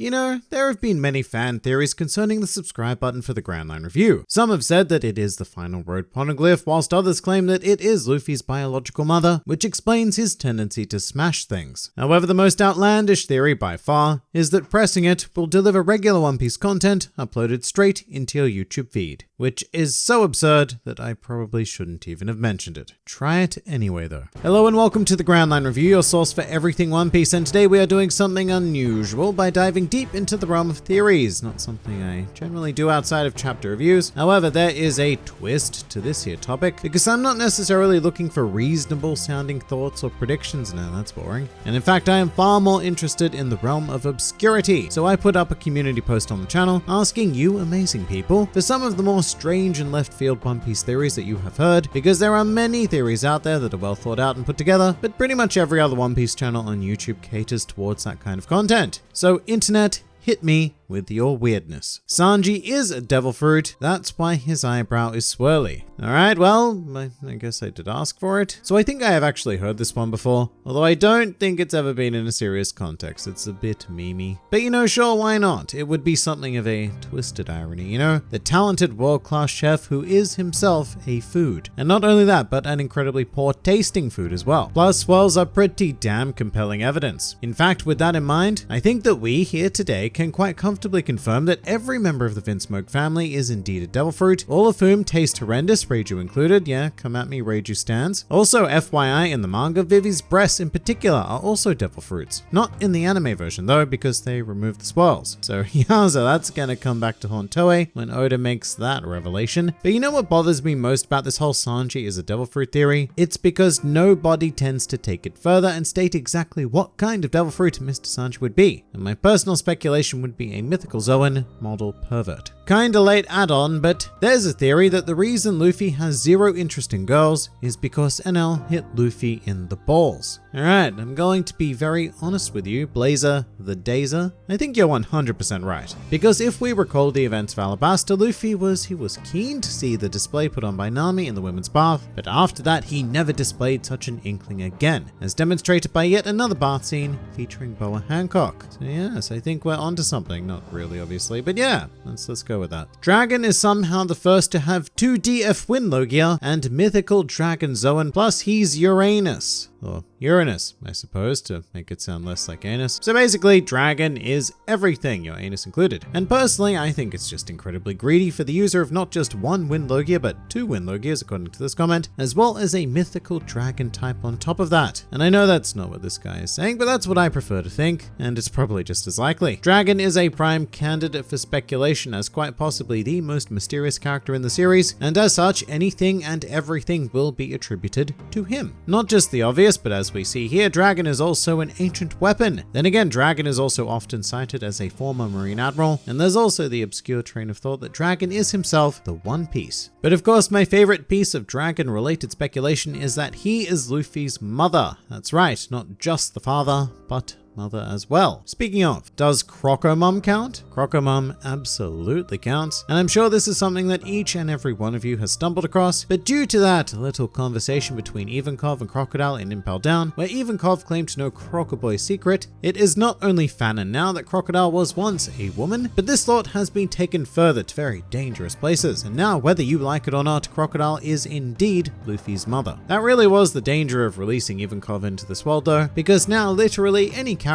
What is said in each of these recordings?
You know, there have been many fan theories concerning the subscribe button for the Grand Line Review. Some have said that it is the final road poneglyph, whilst others claim that it is Luffy's biological mother, which explains his tendency to smash things. However, the most outlandish theory by far is that pressing it will deliver regular One Piece content uploaded straight into your YouTube feed, which is so absurd that I probably shouldn't even have mentioned it. Try it anyway though. Hello and welcome to the Grand Line Review, your source for everything One Piece, and today we are doing something unusual by diving deep into the realm of theories, not something I generally do outside of chapter reviews. However, there is a twist to this here topic, because I'm not necessarily looking for reasonable sounding thoughts or predictions, no that's boring. And in fact, I am far more interested in the realm of obscurity. So I put up a community post on the channel asking you amazing people for some of the more strange and left field One Piece theories that you have heard, because there are many theories out there that are well thought out and put together, but pretty much every other One Piece channel on YouTube caters towards that kind of content. So internet, hit me with your weirdness. Sanji is a devil fruit, that's why his eyebrow is swirly. Alright, well, I, I, guess I did ask for it. So I think I have actually heard this one before, although I don't think it's ever been in a serious context. It's a bit memey. But you know, sure, why not? It would be something of a twisted irony, you know? The talented world-class chef who is himself a food. And not only that, but an incredibly poor tasting food as well. Plus, swirls are pretty damn compelling evidence. In fact, with that in mind, I think that we here today can quite comfortably confirm that every member of the Vinsmoke family is indeed a devil fruit, all of whom taste horrendous Reiju included. Yeah, come at me, Reiju stands. Also, FYI, in the manga, Vivi's breasts in particular are also devil fruits. Not in the anime version though, because they removed the swirls. So yowza, that's gonna come back to haunt Toei when Oda makes that revelation. But you know what bothers me most about this whole Sanji is a devil fruit theory? It's because nobody tends to take it further and state exactly what kind of devil fruit Mr. Sanji would be. And my personal speculation would be a mythical Zoan model pervert. Kinda late add-on, but there's a theory that the reason Luffy has zero interest in girls is because Enel hit Luffy in the balls. Alright, I'm going to be very honest with you, Blazer the Dazer. I think you're 100% right. Because if we recall the events of Alabasta, Luffy was, he was keen to see the display put on by Nami in the women's bath, but after that he never displayed such an inkling again, as demonstrated by yet another bath scene featuring Boa Hancock. So yes, I think we're onto something, not really obviously, but yeah, let's, let's go with that. Dragon is somehow the first to have two DF Wind Logia and mythical Dragon Zoan, plus he's Uranus or Uranus, I suppose, to make it sound less like anus. So basically, dragon is everything, your anus included. And personally, I think it's just incredibly greedy for the user of not just one Wind Logia, but two Wind Logias, according to this comment, as well as a mythical dragon type on top of that. And I know that's not what this guy is saying, but that's what I prefer to think, and it's probably just as likely. Dragon is a prime candidate for speculation as quite possibly the most mysterious character in the series, and as such, anything and everything will be attributed to him. Not just the obvious, but as we see here, Dragon is also an ancient weapon. Then again, Dragon is also often cited as a former Marine Admiral, and there's also the obscure train of thought that Dragon is himself the One Piece. But of course, my favorite piece of Dragon related speculation is that he is Luffy's mother. That's right, not just the father, but mother as well. Speaking of, does Crocomum count? Crocomum absolutely counts, and I'm sure this is something that each and every one of you has stumbled across, but due to that little conversation between Ivankov and Crocodile in Impel Down, where Ivankov claimed to know Crocoboy's secret, it is not only fanon now that Crocodile was once a woman, but this thought has been taken further to very dangerous places, and now whether you like it or not, Crocodile is indeed Luffy's mother. That really was the danger of releasing Ivankov into this world though, because now literally any character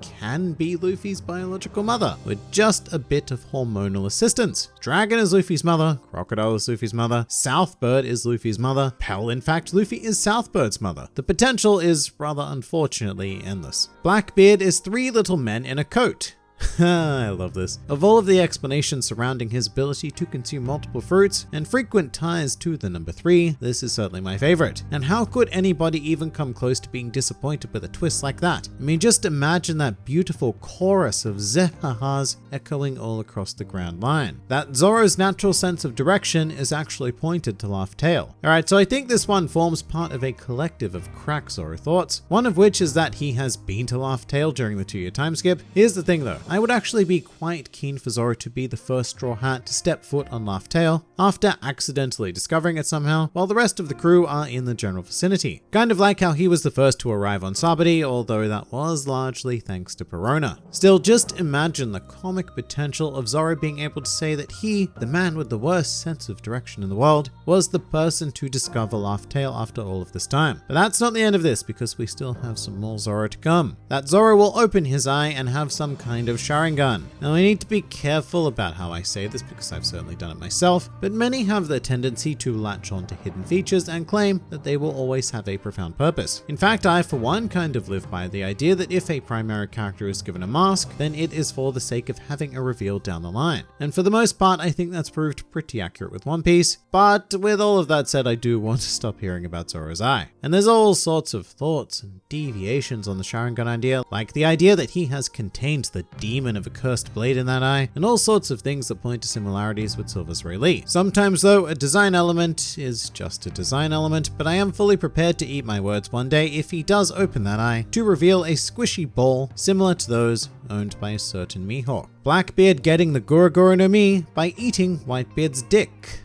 can be Luffy's biological mother, with just a bit of hormonal assistance. Dragon is Luffy's mother, Crocodile is Luffy's mother, Southbird is Luffy's mother, Pell in fact Luffy is Southbird's mother. The potential is rather unfortunately endless. Blackbeard is three little men in a coat. I love this. Of all of the explanations surrounding his ability to consume multiple fruits and frequent ties to the number 3, this is certainly my favorite. And how could anybody even come close to being disappointed with a twist like that? I mean, just imagine that beautiful chorus of zehahas echoing all across the Grand Line. That Zoro's natural sense of direction is actually pointed to Laugh Tale. Alright, so I think this one forms part of a collective of crack Zoro thoughts, one of which is that he has been to Laugh Tale during the two-year time skip. Here's the thing though, I would actually be quite keen for Zoro to be the first Straw Hat to step foot on Laugh Tale after accidentally discovering it somehow, while the rest of the crew are in the general vicinity. Kind of like how he was the first to arrive on Sabaody, although that was largely thanks to Perona. Still, just imagine the comic potential of Zoro being able to say that he, the man with the worst sense of direction in the world, was the person to discover Laugh Tale after all of this time. But that's not the end of this because we still have some more Zoro to come. That Zoro will open his eye and have some kind of Sharingan. Now I need to be careful about how I say this because I've certainly done it myself, but many have the tendency to latch on to hidden features and claim that they will always have a profound purpose. In fact, I for one kind of live by the idea that if a primary character is given a mask, then it is for the sake of having a reveal down the line. And for the most part, I think that's proved pretty accurate with One Piece, but with all of that said, I do want to stop hearing about Zoro's Eye. And there's all sorts of thoughts and deviations on the Sharingan idea, like the idea that he has contained the demon of a cursed blade in that eye, and all sorts of things that point to similarities with Silvers Rayleigh. Sometimes though, a design element is just a design element, but I am fully prepared to eat my words one day if he does open that eye to reveal a squishy ball similar to those owned by a certain Mihawk. Blackbeard getting the Gura no Mi by eating Whitebeard's dick.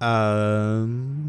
Um...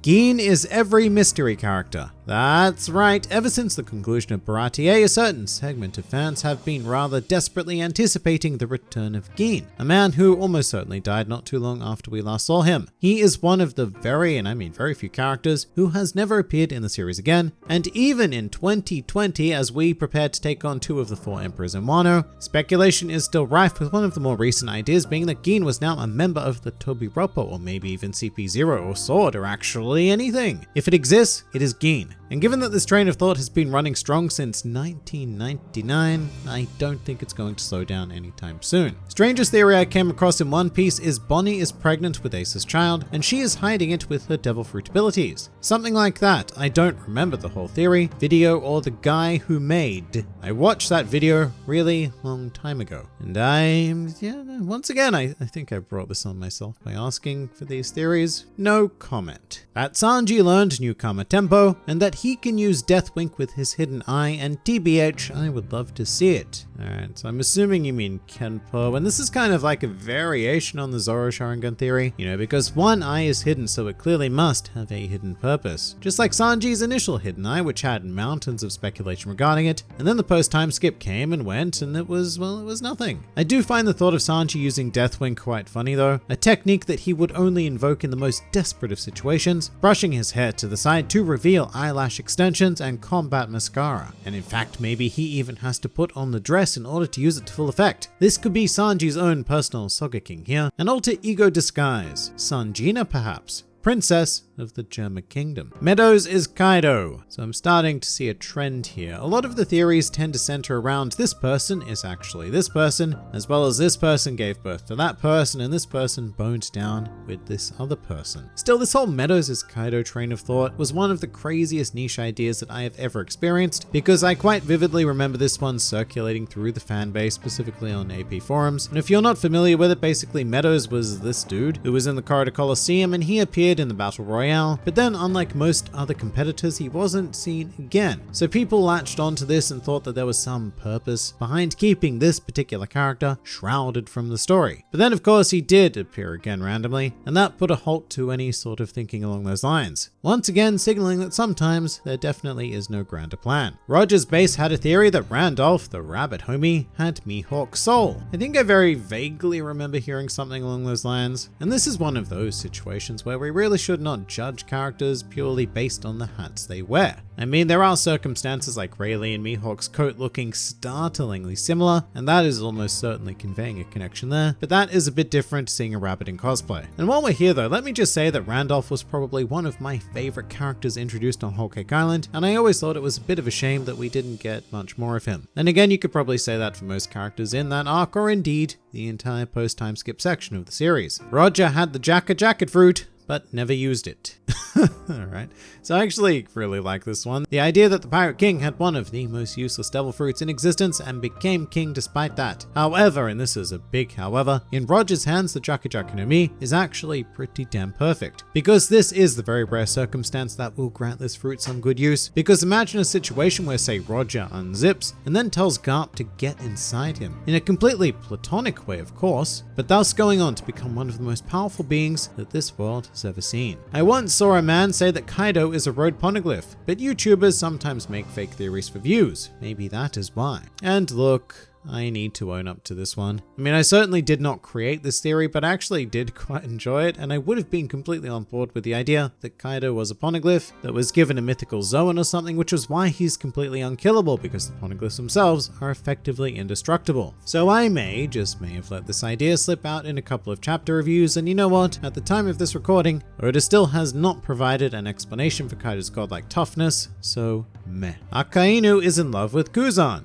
Gin is every mystery character. That's right, ever since the conclusion of Baratie, a certain segment of fans have been rather desperately anticipating the return of Gin, a man who almost certainly died not too long after we last saw him. He is one of the very, and I mean very few characters, who has never appeared in the series again, and even in 2020, as we prepare to take on two of the four emperors in Wano, speculation is still rife with one of the more recent ideas being that Gin was now a member of the Tobi-Roppo, or maybe even CP0 or Sword, or actually anything. If it exists, it is Gin. And given that this train of thought has been running strong since 1999, I don't think it's going to slow down anytime soon. Strangest theory I came across in One Piece is Bonnie is pregnant with Ace's child, and she is hiding it with her devil fruit abilities. Something like that. I don't remember the whole theory, video, or the guy who made. I watched that video really long time ago. And I, yeah, once again, I, I think I brought this on myself by asking for these theories. No comment. That Sanji learned Newkama tempo, and that he can use Deathwink with his hidden eye, and TBH, I would love to see it. Alright, so I'm assuming you mean Kenpo, and this is kind of like a variation on the Zoro Sharingan theory, you know, because one eye is hidden, so it clearly must have a hidden purpose. Just like Sanji's initial hidden eye, which had mountains of speculation regarding it, and then the post-time skip came and went, and it was, well, it was nothing. I do find the thought of Sanji using Deathwink quite funny though, a technique that he would only invoke in the most desperate of situations, brushing his hair to the side to reveal eyelash extensions and combat mascara. And in fact, maybe he even has to put on the dress in order to use it to full effect. This could be Sanji's own personal Sogeking here, an alter ego disguise. Sanjina perhaps? Princess of the Germa Kingdom. Meadows is Kaido, so I'm starting to see a trend here. A lot of the theories tend to center around this person is actually this person, as well as this person gave birth to that person, and this person boned down with this other person. Still, this whole Meadows is Kaido train of thought was one of the craziest niche ideas that I have ever experienced, because I quite vividly remember this one circulating through the fan base, specifically on AP forums. And if you're not familiar with it, basically Meadows was this dude who was in the Corrida Colosseum and he appeared in the Battle Royale, but then unlike most other competitors, he wasn't seen again. So people latched onto this and thought that there was some purpose behind keeping this particular character shrouded from the story. But then of course he did appear again randomly, and that put a halt to any sort of thinking along those lines. Once again signaling that sometimes there definitely is no grander plan. Roger's base had a theory that Randolph, the rabbit homie, had Mihawk's soul. I think I very vaguely remember hearing something along those lines, and this is one of those situations where we really should not judge characters purely based on the hats they wear. I mean, there are circumstances like Rayleigh and Mihawk's coat looking startlingly similar, and that is almost certainly conveying a connection there, but that is a bit different seeing a rabbit in cosplay. And while we're here though, let me just say that Randolph was probably one of my favorite characters introduced on Whole Cake Island, and I always thought it was a bit of a shame that we didn't get much more of him. And again, you could probably say that for most characters in that arc, or indeed, the entire post-time skip section of the series. Roger had the Jacka Jacket Fruit, but never used it. Alright, so I actually really like this one. The idea that the Pirate King had one of the most useless devil fruits in existence and became king despite that. However, and this is a big however, in Roger's hands the Jaku Jaku no Mi is actually pretty damn perfect. Because this is the very rare circumstance that will grant this fruit some good use. Because imagine a situation where say Roger unzips and then tells Garp to get inside him. In a completely platonic way of course, but thus going on to become one of the most powerful beings that this world has ever seen. I once saw a man say that Kaido is a road poneglyph, but YouTubers sometimes make fake theories for views. Maybe that is why. And look, I need to own up to this one. I mean, I certainly did not create this theory, but I actually did quite enjoy it, and I would have been completely on board with the idea that Kaido was a poneglyph that was given a mythical Zoan or something, which was why he's completely unkillable, because the poneglyphs themselves are effectively indestructible. So I may, just may have let this idea slip out in a couple of chapter reviews, and you know what? At the time of this recording, Oda still has not provided an explanation for Kaido's godlike toughness, so meh. Akainu is in love with Kuzan.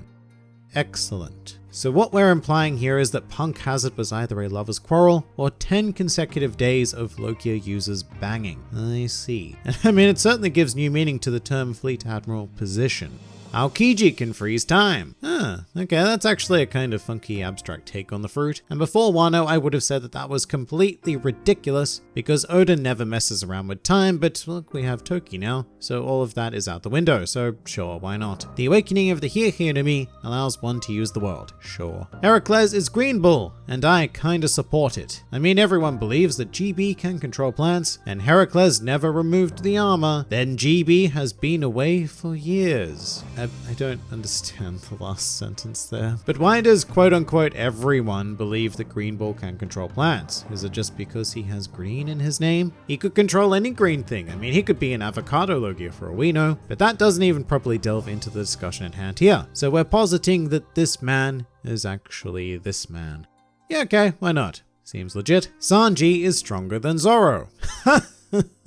Excellent. So what we're implying here is that Punk Hazard was either a lover's quarrel or 10 consecutive days of Logia users banging. I see. I mean, it certainly gives new meaning to the term Fleet Admiral position. Aokiji can freeze time. Huh, okay, that's actually a kind of funky abstract take on the fruit. And before Wano, I would have said that that was completely ridiculous because Oda never messes around with time, but look, we have Toki now, so all of that is out the window, so sure, why not? The awakening of the Hiei no Mi allows one to use the world, sure. Heracles is Green Bull, and I kinda support it. I mean, everyone believes that GB can control plants, and Heracles never removed the armor, then GB has been away for years. I, I don't understand the last sentence there. But why does quote unquote everyone believe that Green Bull can control plants? Is it just because he has green in his name? He could control any green thing. I mean, he could be an avocado logia for all we know, but that doesn't even properly delve into the discussion at hand here. So we're positing that this man is actually this man. Yeah, okay, why not? Seems legit. Sanji is stronger than Zoro.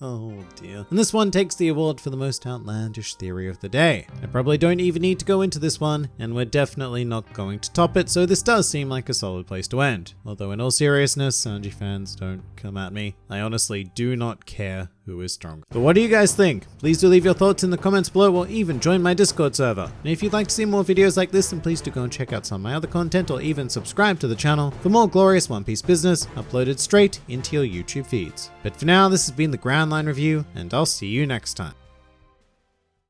oh dear. And this one takes the award for the most outlandish theory of the day. I probably don't even need to go into this one, and we're definitely not going to top it, so this does seem like a solid place to end. Although in all seriousness, Sanji fans, don't come at me. I honestly do not care who is stronger. But what do you guys think? Please do leave your thoughts in the comments below or even join my Discord server. And if you'd like to see more videos like this, then please do go and check out some of my other content or even subscribe to the channel for more glorious One Piece business uploaded straight into your YouTube feeds. But for now, this has been the Grand Line Review, and I'll see you next time.